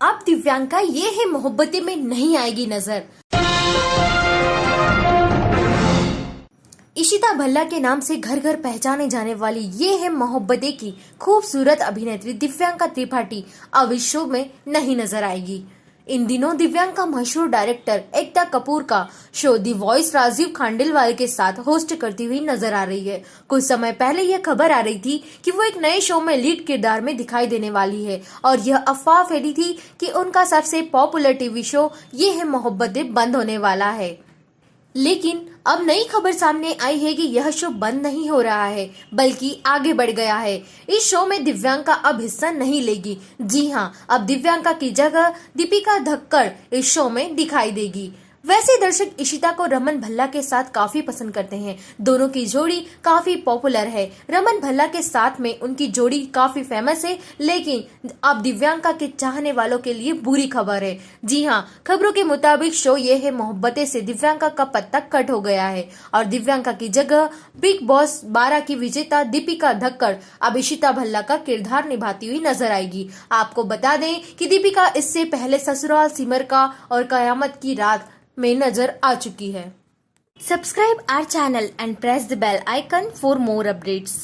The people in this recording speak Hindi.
अब दिव्यांका, ये है मोहब्बतें में नहीं आएगी नज़र। इशिता भल्ला के नाम से घर घर पहचाने जाने वाली ये है मोहब्बतें की खूबसूरत अभिनेत्री दिव्यांका त्रिपाठी अब इस शो में नहीं नज़र आएगी। इन दिनों दिव्यांग का मशहूर डायरेक्टर एकता कपूर का show The Voice Rajeev Khandelwal के साथ होस्ट करती हुई नज़र आ रही है। कुछ समय पहले यह खबर आ रही थी कि वो एक नए शो में लीड किरदार में दिखाई देने वाली है और यह अफवाह फैली थी कि उनका सबसे पॉपुलर टीवी शो ये है मोहब्बतें बंद होने वाला है। लेकिन अब नई खबर सामने आई है कि यह शो बंद नहीं हो रहा है, बल्कि आगे बढ़ गया है। इस शो में दिव्यांका अब हिस्सा नहीं लेगी। जी हाँ अब दिव्यांका की जगह दीपिका धक्कर इस शो में दिखाई देगी। वैसे दर्शक इशिता को रमन भल्ला के साथ काफ़ी पसंद करते हैं। दोनों की जोड़ी काफ़ी पॉपुलर है। रमन भल्ला के साथ में उनकी जोड़ी काफ़ी फ़ेमस है, लेकिन अब दिव्यांका के चाहने वालों के लिए बुरी खबर है। जी हाँ खबरों के मुताबिक शो ये है, मोहब्बतें से दिव्यांका का पत्ता कट हो गया है और दिव्यांका की जगह बिग बॉस बारह की विजेता दीपिका धक्कड़ अब इशिता भल्ला का किरदार निभाती हुई नज़र आएगी। आपको बता दें कि दीपिका इससे पहले ससुराल सिमर का और कयामत की रात में नज़र आ चुकी है। Subscribe our channel and press the bell icon for more updates